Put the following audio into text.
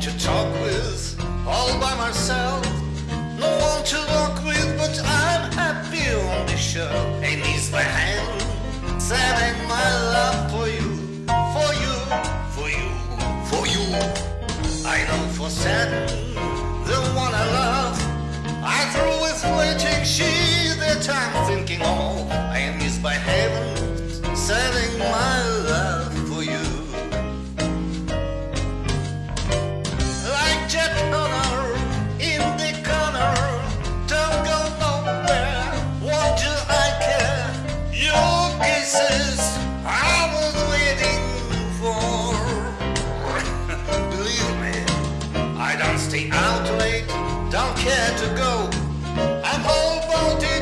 to talk with, all by myself. No one to walk with, but I'm happy on the show. And it's my hand, setting my love for you, for you, for you, for you. I know for certain the one I love. I through with waiting, she that I'm thinking of. I by heaven, Out late, don't care to go. I'm all it.